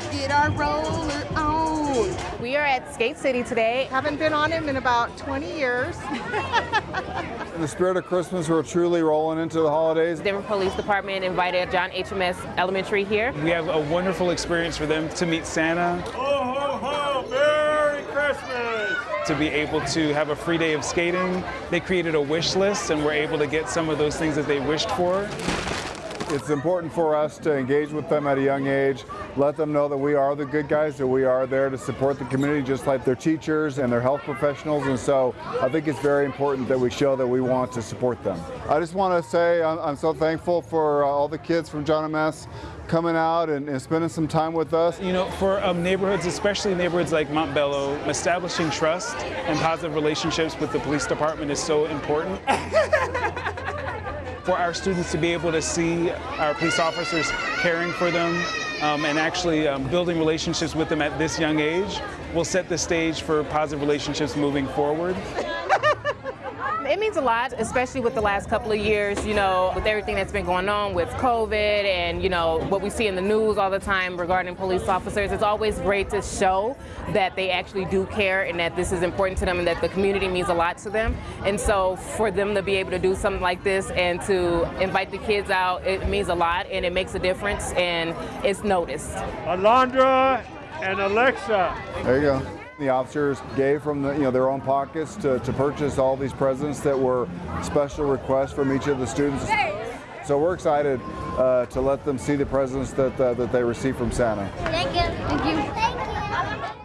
to get our roller on. We are at Skate City today. Haven't been on him in about 20 years. In the spirit of Christmas, we're truly rolling into the holidays. The Denver Police Department invited John H. Amesse Elementary here. We have a wonderful experience for them to meet Santa. Ho, ho, ho! Merry Christmas! To be able to have a free day of skating. They created a wish list and were able to get some of those things that they wished for. It's important for us to engage with them at a young age, let them know that we are the good guys, that we are there to support the community just like their teachers and their health professionals. And so I think it's very important that we show that we want to support them. I just want to say I'm, I'm so thankful for uh, all the kids from John Amesse coming out and, and, spending some time with us. You know, for um, neighborhoods, especially neighborhoods like Montbello, establishing trust and positive relationships with the police department is so important. for our students to be able to see our police officers caring for them um, and actually um, building relationships with them at this young age will set the stage for positive relationships moving forward. It means a lot, especially with the last couple of years, you know, with everything that's been going on with COVID and, you know, what we see in the news all the time regarding police officers. It's always great to show that they actually do care and that this is important to them and that the community means a lot to them. And so for them to be able to do something like this and to invite the kids out, it means a lot and it makes a difference and it's noticed. Alondra and Alexa. There you go. The officers gave from the, you know, their own pockets to, to purchase all these presents that were special requests from each of the students. So we're excited uh, to let them see the presents that, uh, that they receive from Santa. Thank you. Thank you. Thank you.